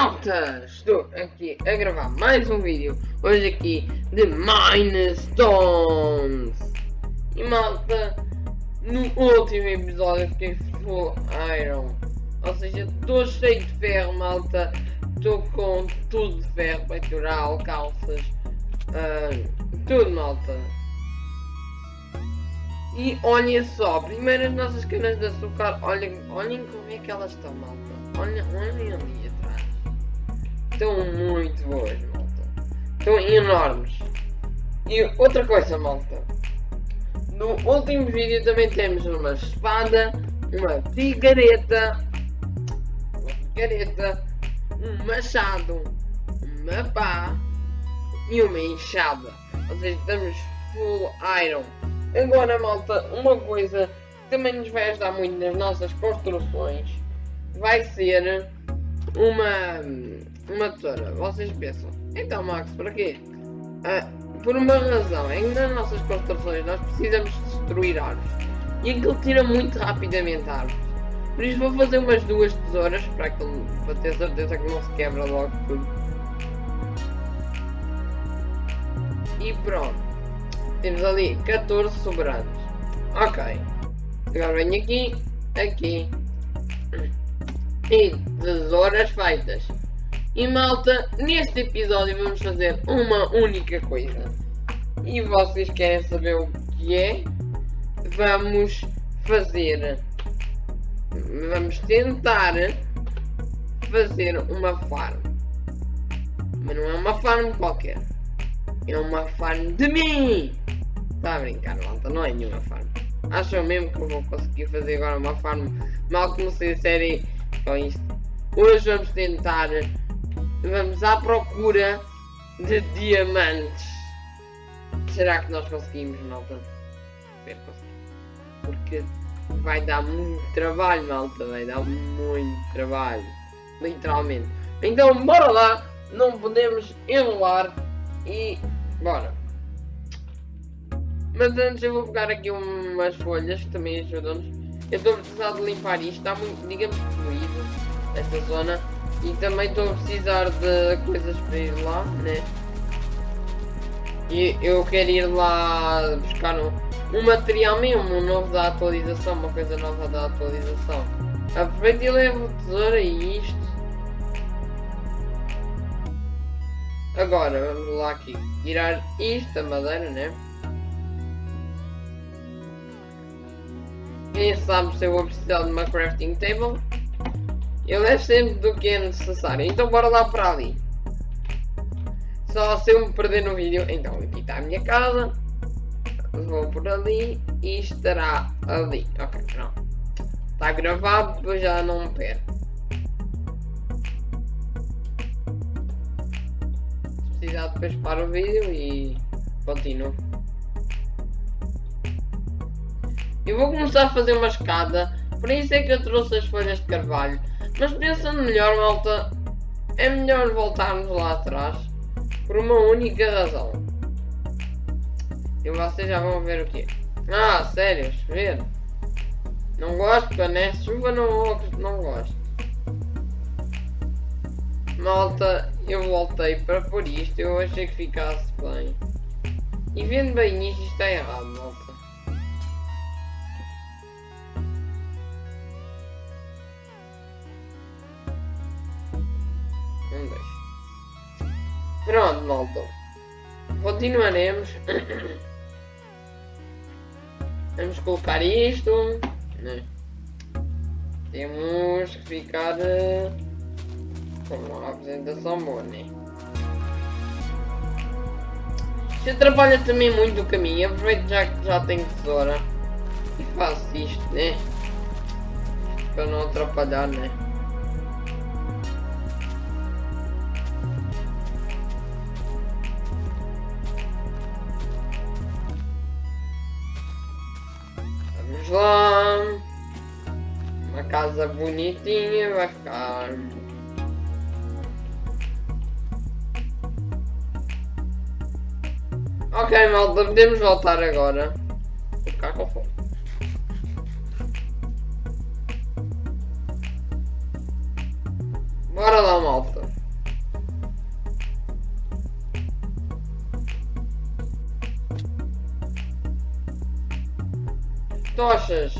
Malta, estou aqui a gravar mais um vídeo, hoje aqui de Minestones. E malta, no último episódio fiquei full iron. Ou seja, estou cheio de ferro malta. Estou com tudo de ferro, peitoral, calças, uh, tudo malta. E olhem só, primeiro as nossas canas de açúcar, olhem, olhem como é que elas estão malta. Olhem, olhem ali estão muito boas, malta. Estão enormes. E outra coisa, malta. No último vídeo também temos uma espada, uma picareta, uma picareta, um machado, uma pá e uma enxada. Ou seja, estamos full iron. Agora, malta, uma coisa que também nos vai ajudar muito nas nossas construções vai ser uma uma tesoura. Vocês pensam, então Max, para quê? Ah, por uma razão, em nas nossas construções nós precisamos destruir árvores. E aquilo tira muito rapidamente árvores. Por isso vou fazer umas duas tesouras para, aquilo, para ter certeza que não se quebra logo tudo. E pronto. Temos ali 14 sobrantes. Ok. Agora venho aqui, aqui. E tesouras feitas. E malta, neste episódio vamos fazer uma única coisa. E vocês querem saber o que é? Vamos fazer. Vamos tentar fazer uma farm. Mas não é uma farm qualquer. É uma farm de mim! Está a brincar, malta, não é nenhuma farm. Acham mesmo que eu vou conseguir fazer agora uma farm? Mal comecei a série com isto. Hoje vamos tentar Vamos à procura de diamantes. Será que nós conseguimos, malta? Espero conseguir. Porque vai dar muito trabalho, malta. Vai dar muito trabalho. Literalmente. Então, bora lá. Não podemos enrolar. E bora. Mas antes eu vou pegar aqui umas folhas que também ajudam-nos. Eu estou a precisar de limpar isto. Está muito, digamos, fluido. Esta zona. E também estou a precisar de coisas para ir lá, né? E eu quero ir lá buscar um, um material mesmo, um novo da atualização, uma coisa nova da atualização. Aproveito e levo tesoura e isto. Agora, vamos lá aqui. Tirar isto, a madeira, né? Quem sabe se eu vou precisar de uma crafting table. Eu levo sempre do que é necessário. Então bora lá para ali. Só se eu me perder no vídeo, então aqui está a minha casa. Vou por ali e estará ali. Ok, pronto. Está gravado, depois já não me perco. Se precisar depois para o vídeo e continuo. Eu vou começar a fazer uma escada, por isso é que eu trouxe as folhas de carvalho. Mas pensando melhor, malta, é melhor voltarmos lá atrás por uma única razão. E vocês já vão ver o quê? Ah, sério, chover. Não gosto, né? Chuva não, não gosto. Malta, eu voltei para por isto, eu achei que ficasse bem. E vendo bem isto, está errado, malta. Pronto, malta. Continuaremos. Vamos colocar isto. Né? Temos que ficar uh, com uma apresentação boa, né? Isto atrapalha também muito o caminho. Aproveito já que já tenho tesoura e faço isto, né? Para não atrapalhar, né? casa bonitinha vai ficar Ok, malta, podemos voltar agora. Vou ficar com fome. Bora lá, malta. Tochas.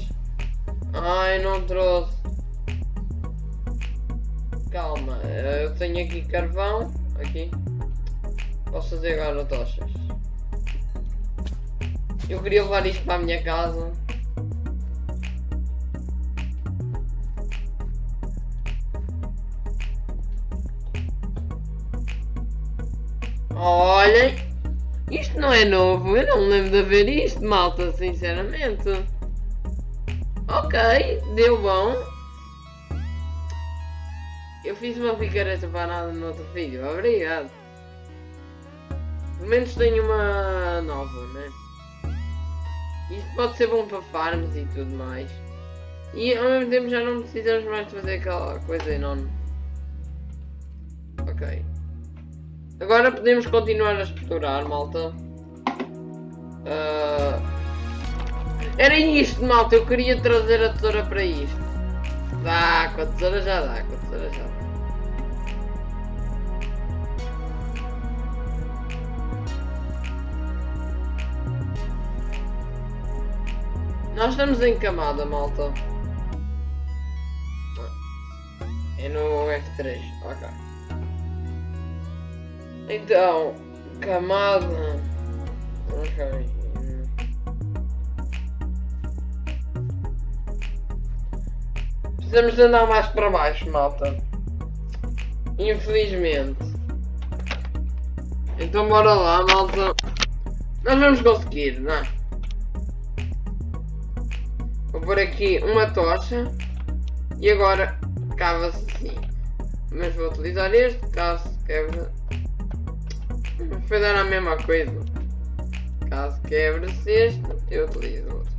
Ai, não trouxe. Calma, eu tenho aqui carvão. Aqui. Posso fazer agora tochas. Eu queria levar isto para a minha casa. Olhem, isto não é novo, eu não lembro de ver isto, malta, sinceramente. Ok, deu bom. Fiz uma picareta para nada no outro vídeo, obrigado. Pelo menos tenho uma nova, né? Isto pode ser bom para farms e tudo mais. E ao mesmo tempo já não precisamos mais fazer aquela coisa enorme. Ok. Agora podemos continuar a explorar, malta. Uh... Era isto, malta. Eu queria trazer a tesoura para isto. Dá, com a tesoura já dá, com a tesoura já dá. Nós estamos em camada, malta. É no F3, ok. Então, camada. Ok. Precisamos de andar mais para baixo, malta. Infelizmente. Então bora lá, malta. Nós vamos conseguir, não é? Vou pôr aqui uma tocha. E agora cava-se assim. Mas vou utilizar este, caso quebre foi dar a mesma coisa. Caso quebre-se este, eu utilizo outro.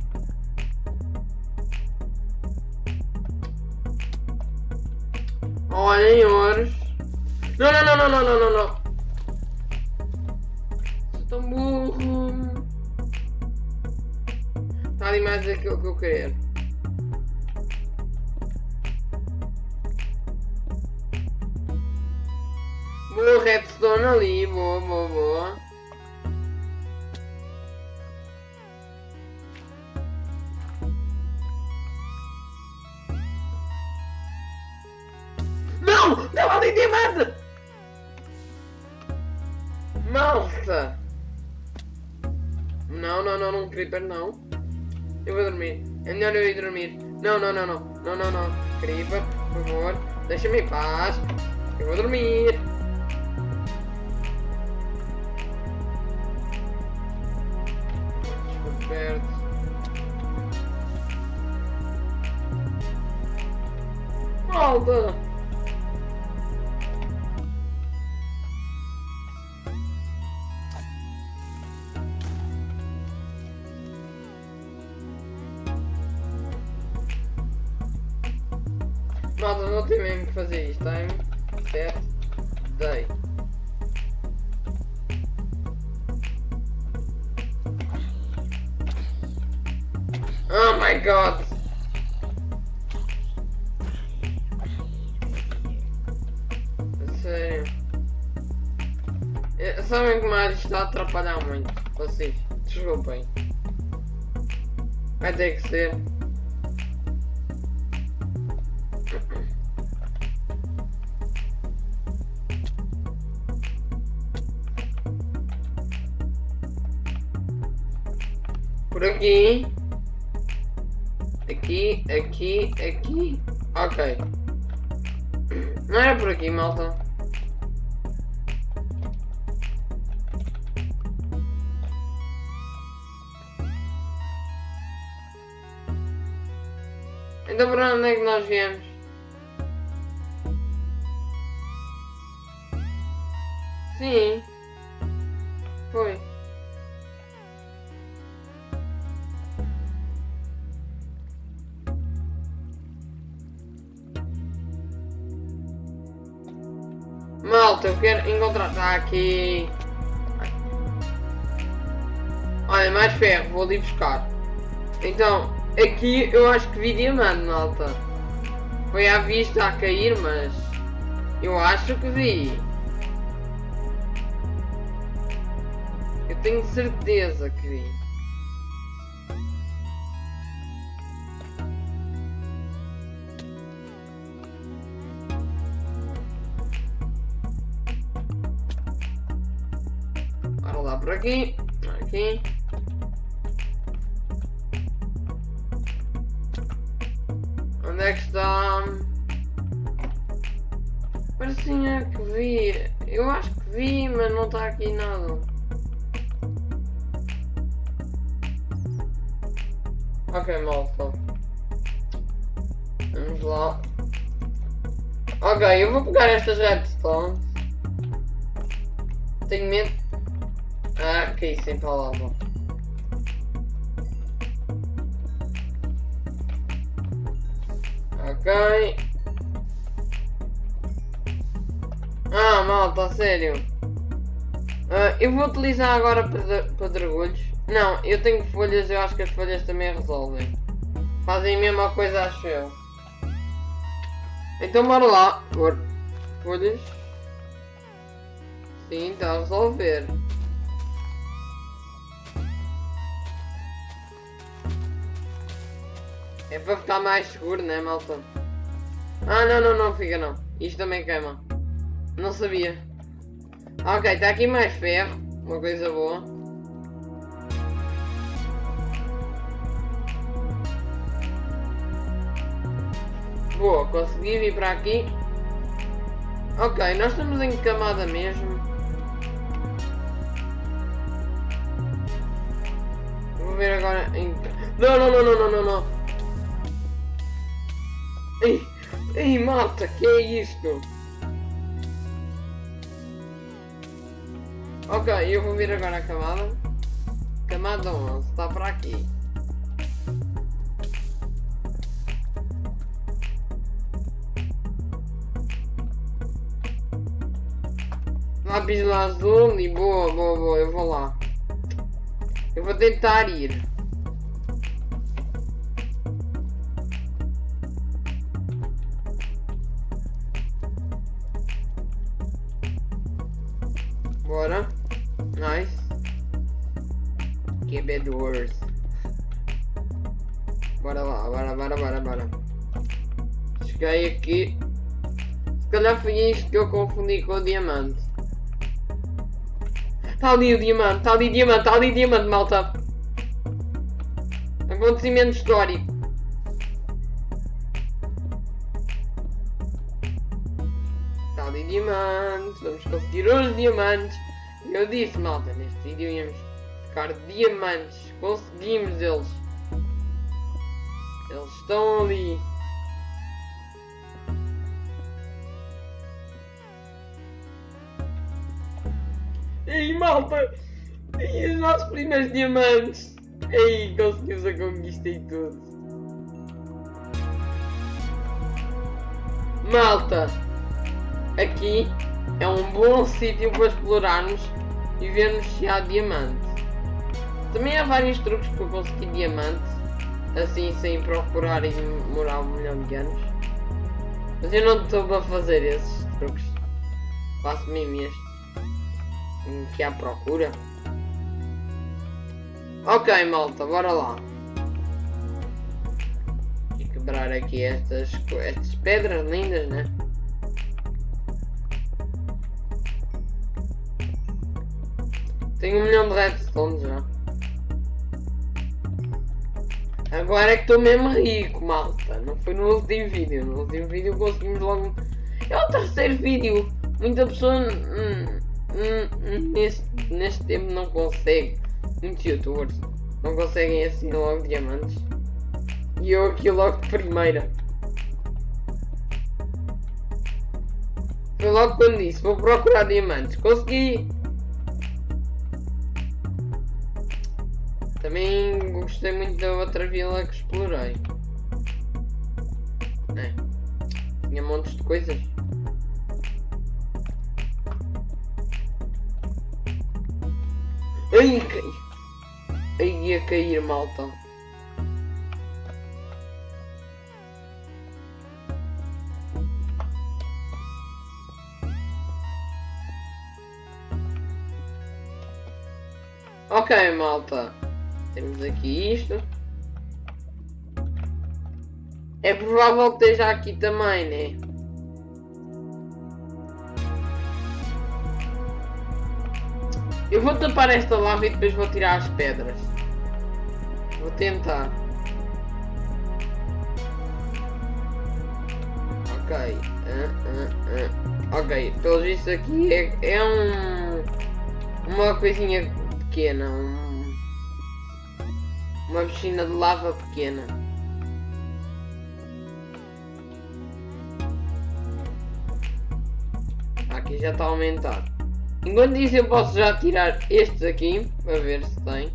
Olhem, ouros. Não, não, não, não, não, não, não, não. Sou tão burro. Está ali mais aquilo que eu quero. Boa redstone ali, boa, boa, boa. Não! Não, ali diamante! Malta! Não, não, não, não, creeper, não. Eu vou dormir. É melhor eu ir dormir. Não, não, não, não. Não, não, não. Creeper, por favor. Deixa-me em paz. Eu vou dormir. Malta! Malta, Vai ter que ser. Por aqui. Aqui, aqui, aqui. Ok. Não era por aqui, malta. Então para onde é que nós viemos? Sim. Foi. Malta, eu quero encontrar. Está aqui. Olha, mais ferro, vou ali buscar. Então, Aqui eu acho que vi diamante, malta. Foi à vista a cair, mas... Eu acho que vi. Eu tenho certeza que vi. Bora lá por aqui. Que está? Parecia que vi. Eu acho que vi, mas não está aqui nada. Ok, malta. Vamos lá. Ok, eu vou pegar estas redstones. Tenho medo. Ah, ok, sem palavra. Ok. Ah, malta, sério. Uh, eu vou utilizar agora pedregulhos. Não, eu tenho folhas, eu acho que as folhas também resolvem. Fazem a mesma coisa, acho eu. Então bora lá. Folhas. Sim, está a resolver. É para ficar mais seguro, né, malta? Ah, não, não, não, fica não. Isto também queima. Não sabia. Ok, está aqui mais ferro. Uma coisa boa. Boa, consegui vir para aqui. Ok, nós estamos em camada mesmo. Vou ver agora em... Não, não, não, não, não, não, não. Ei, ei, malta, que é isto? Ok, eu vou vir agora a camada. Camada 11, está para aqui. Lápis azul e boa, boa, boa, eu vou lá. Eu vou tentar ir. Quebedores. Bora lá, bora, bora, bora, bora. Cheguei aqui. Se calhar foi isto que eu confundi com o diamante. Está ali o diamante, está ali o diamante, está ali o diamante, malta. Acontecimento histórico. Está ali diamante, vamos conseguir os diamantes. Eu disse, malta, neste vídeo íamos diamantes. Conseguimos eles. Eles estão ali. Ei, malta! E os nossos primeiros diamantes! Ei, conseguimos a conquista e tudo! Malta! Aqui é um bom sítio para explorarmos e vermos se há diamante. Também há vários truques para conseguir diamante, assim sem procurar e demorar um milhão de anos. Mas eu não estou para fazer esses truques. Faço mesmo este que à procura. Ok, malta, bora lá. E quebrar aqui estas, estas pedras lindas, né? Tenho um milhão de redstones já. Agora é que estou mesmo rico, malta. Não foi no último vídeo. No último vídeo conseguimos logo... É o terceiro vídeo. Muita pessoa... Hum, Hum, neste, neste tempo não consegue. Muitos youtubers não conseguem assim logo diamantes. E eu aqui logo de primeira. Foi logo quando disse, vou procurar diamantes. Consegui! Também gostei muito da outra vila que explorei. É. Tinha montes de coisas. Ai, cai. Ai, ia cair, malta. Ok, malta. Temos aqui isto. É provável que esteja aqui também, né? Eu vou tapar esta lava e depois vou tirar as pedras. Vou tentar. Ok. Uh, uh, uh. Ok, pelo visto aqui é, é um. Uma coisinha pequena. Um, uma piscina de lava pequena. Aqui já está a aumentar. Enquanto isso eu posso já tirar estes aqui, para ver se tem.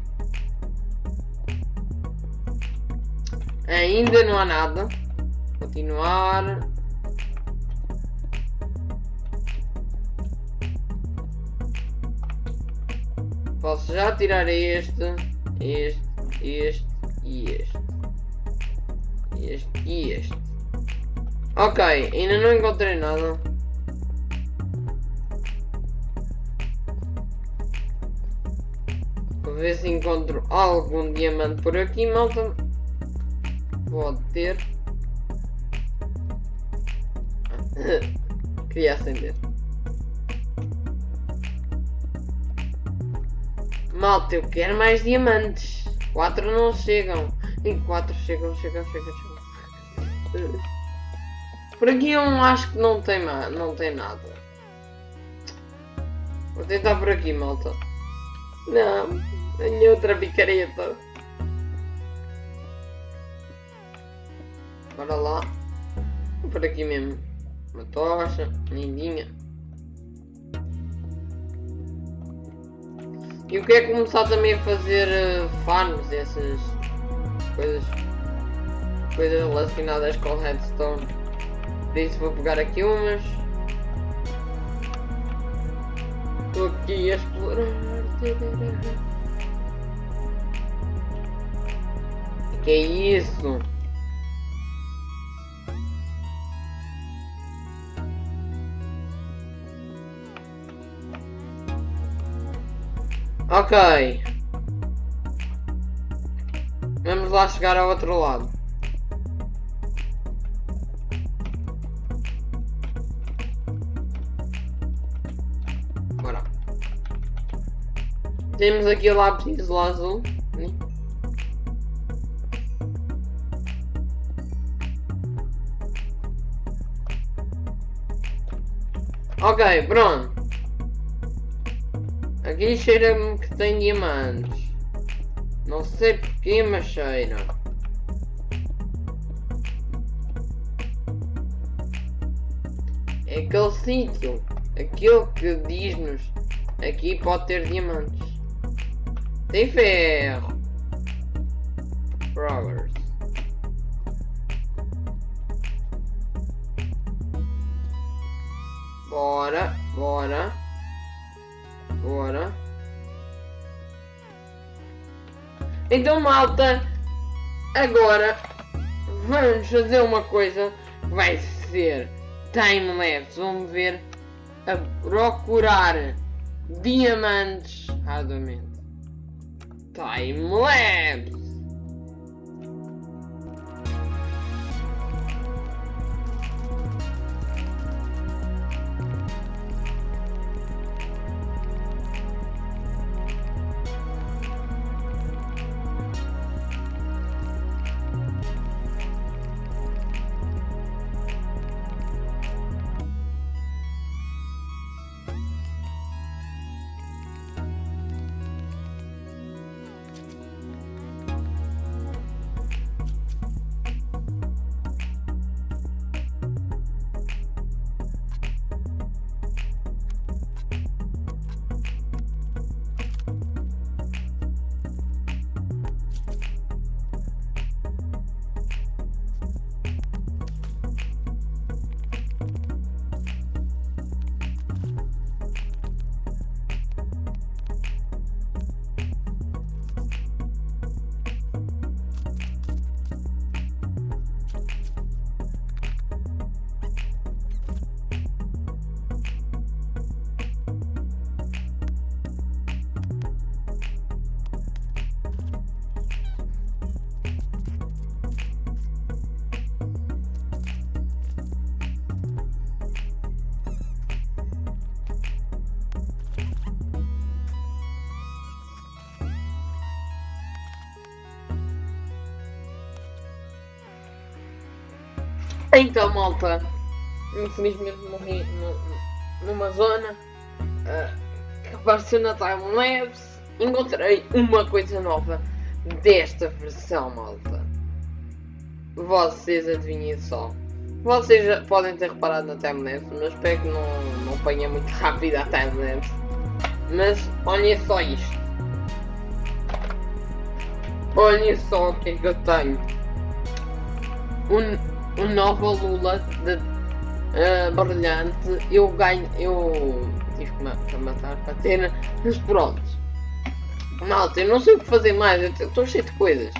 Ainda não há nada. Continuar. Posso já tirar este, este, este e este. Este e este. Ok, ainda não encontrei nada. Vou ver se encontro algum diamante por aqui, malta. Pode ter. Queria acender. Malta, eu quero mais diamantes. Quatro não chegam. E quatro chegam, chegam, chegam, chegam. Por aqui eu acho que não tem, não tem nada. Vou tentar por aqui, malta. Não, tenho outra picareta. Bora lá. Por aqui mesmo. Uma tocha, lindinha. E eu quero começar também a fazer uh, farms, essas coisas, coisas relacionadas com redstone. Por isso vou pegar aqui umas. Estou aqui a explorar. Que é isso? Ok. Vamos lá chegar ao outro lado. Bora. Temos aqui o lápis azul. Ok, pronto. Aqui cheira-me que tem diamantes. Não sei porquê, mas cheira. É aquele sítio. Aquilo que diz-nos. Aqui pode ter diamantes. Tem ferro. Progress. Bora, bora. Bora. Então, malta, agora vamos fazer uma coisa que vai ser time-lapse. Vamos ver a procurar diamantes arduamente. Time-lapse. Então, malta, infelizmente morri numa zona uh, que apareceu na timelapse. Encontrei uma coisa nova desta versão, malta. Vocês adivinhem só. Vocês já podem ter reparado na timelapse, mas espero que não, não apanha muito rápido a timelapse. Mas olhem só isto. Olhem só o que é que eu tenho. Um, um nova Lula de, uh, brilhante. Eu ganho. Eu tive que matar para ter. Mas pronto. Malta, eu não sei o que fazer mais. Eu estou cheio de coisas.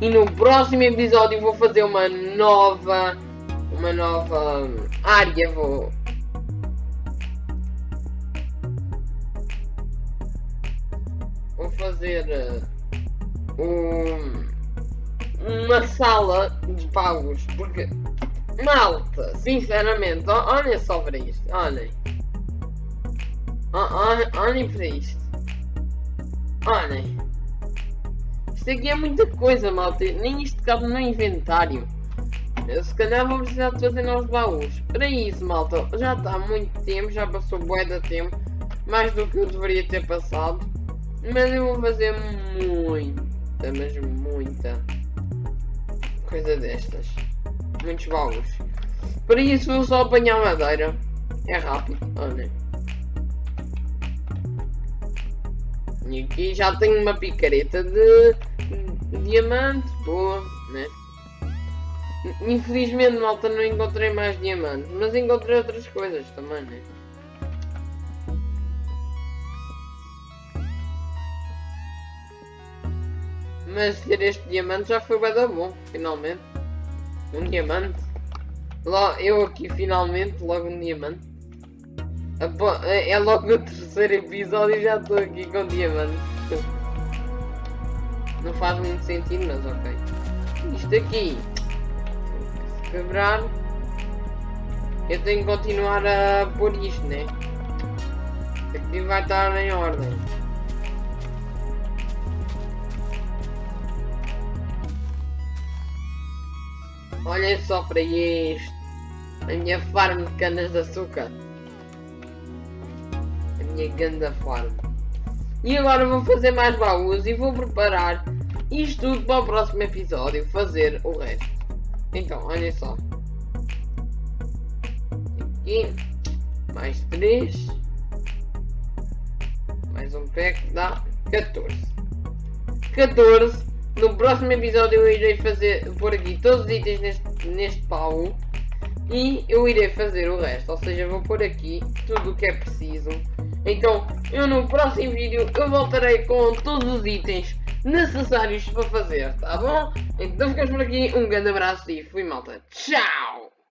E no próximo episódio vou fazer uma nova. Uma nova área. Vou vou fazer uh, um, uma sala de pagos, porque malta, sinceramente, olhem só para isto, olhem. Olhem para isto. Olhem. Isto aqui é muita coisa, malta. Nem isto cabe no inventário. Eu, se calhar vou precisar de fazer novos baús. Para isso, malta, já está muito tempo, já passou bué de tempo. Mais do que eu deveria ter passado. Mas eu vou fazer muita, mas muita coisa destas. Muitos baús. Para isso vou só apanhar madeira. É rápido, olha. E aqui já tenho uma picareta de, de diamante. Boa, né? Infelizmente, malta, não encontrei mais diamantes. Mas encontrei outras coisas também, né? Mas ter este diamante já foi bem bom, finalmente. Um diamante. Lá, eu aqui finalmente, logo um diamante. É, logo o terceiro episódio e já estou aqui com diamante. Não faz muito sentido, mas ok. Isto aqui. Se quebrar. Eu tenho que continuar a pôr isto, né? Aqui vai estar em ordem. Olhem só para isto. A minha farm de canas de açúcar. A minha ganda farm. E agora vou fazer mais baús e vou preparar isto tudo para o próximo episódio. Fazer o resto. Então, olhem só. Aqui. Mais 3. Mais um pack dá 14. 14 no próximo episódio eu irei fazer, por aqui todos os itens neste, neste baú e eu irei fazer o resto, ou seja, vou pôr aqui tudo o que é preciso. Então, eu no próximo vídeo eu voltarei com todos os itens necessários para fazer, tá bom? Então ficamos por aqui, um grande abraço e fui malta, tchau!